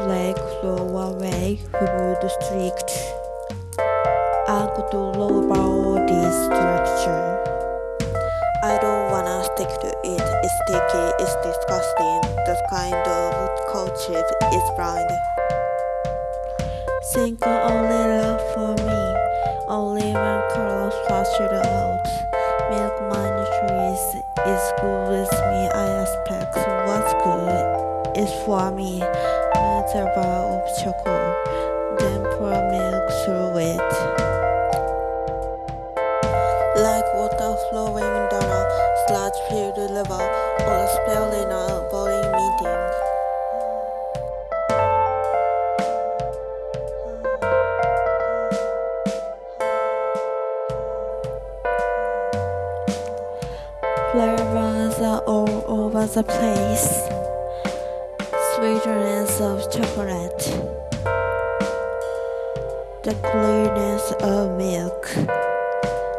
black away through the. I got to this structure. I don't wanna stick to it. It's sticky, it's disgusting. That kind of culture is blind. Think only love for me. Only when colors flash it out. Milk money trees is good with me. I expect what's good is for me. Matter of chocolate, then pour milk through it. Like water flowing down a sludge filled river or a spell in a boring meeting. Flavors are all over the place sweetness of chocolate, the clearness of milk,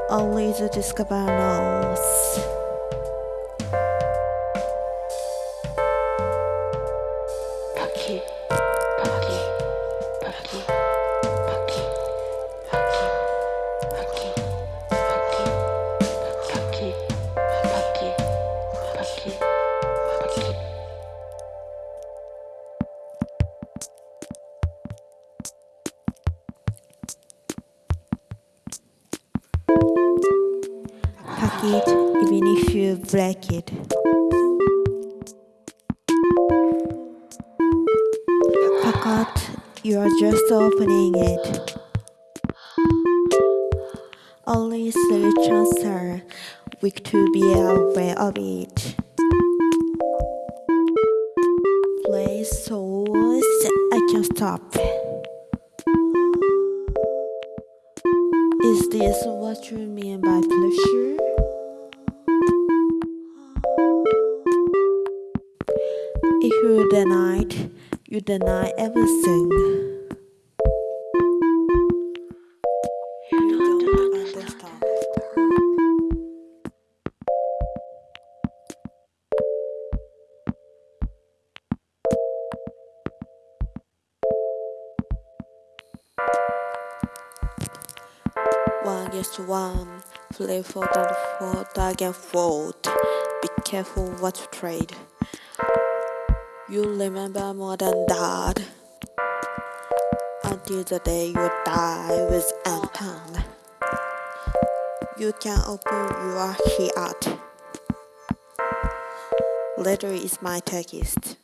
only the discover knows. Paki, paki. Pack it even if you break it. Pack out, you are just opening it. Only three chances are weak to be aware of it. Play souls, I can't stop. Is this what you mean by pleasure? If you deny you deny everything. One against one, play for the fourth against fourth. Be careful what you trade. You remember more than that. Until the day you die with an hand. You can open your heart. Later is my text.